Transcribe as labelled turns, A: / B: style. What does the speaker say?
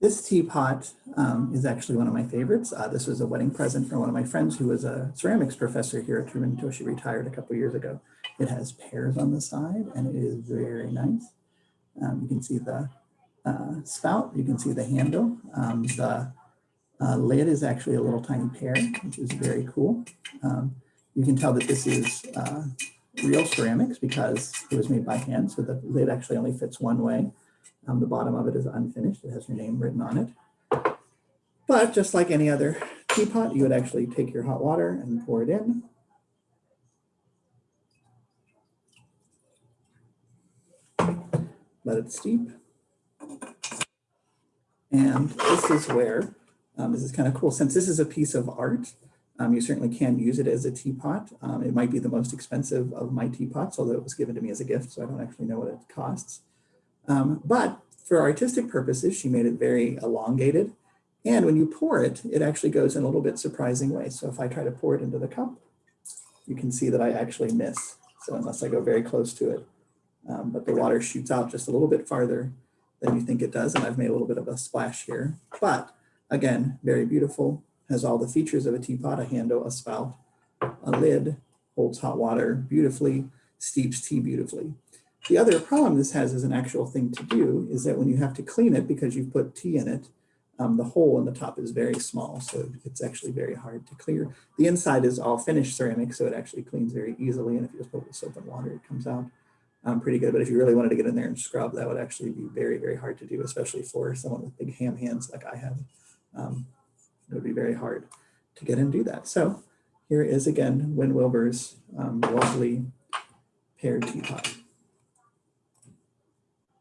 A: This teapot um, is actually one of my favorites. Uh, this was a wedding present from one of my friends who was a ceramics professor here at Truman until she retired a couple years ago. It has pears on the side and it is very nice. Um, you can see the uh, spout, you can see the handle. Um, the uh, lid is actually a little tiny pear, which is very cool. Um, you can tell that this is uh, real ceramics because it was made by hand. So the lid actually only fits one way. Um, the bottom of it is unfinished. It has your name written on it. But just like any other teapot, you would actually take your hot water and pour it in. Let it steep. And this is where, um, this is kind of cool. Since this is a piece of art, um, you certainly can use it as a teapot. Um, it might be the most expensive of my teapots, although it was given to me as a gift, so I don't actually know what it costs. Um, but for artistic purposes, she made it very elongated. And when you pour it, it actually goes in a little bit surprising way. So if I try to pour it into the cup, you can see that I actually miss. So unless I go very close to it, um, but the water shoots out just a little bit farther than you think it does. And I've made a little bit of a splash here, but again, very beautiful, has all the features of a teapot, a handle, a spout, a lid, holds hot water beautifully, steeps tea beautifully. The other problem this has as an actual thing to do is that when you have to clean it because you've put tea in it, um, the hole in the top is very small, so it's actually very hard to clear. The inside is all finished ceramic, so it actually cleans very easily, and if you just put it with soap and water, it comes out um, pretty good. But if you really wanted to get in there and scrub, that would actually be very, very hard to do, especially for someone with big ham hands like I have. Um, it would be very hard to get and do that. So here is again Win Wilbur's um, lovely pear teapot.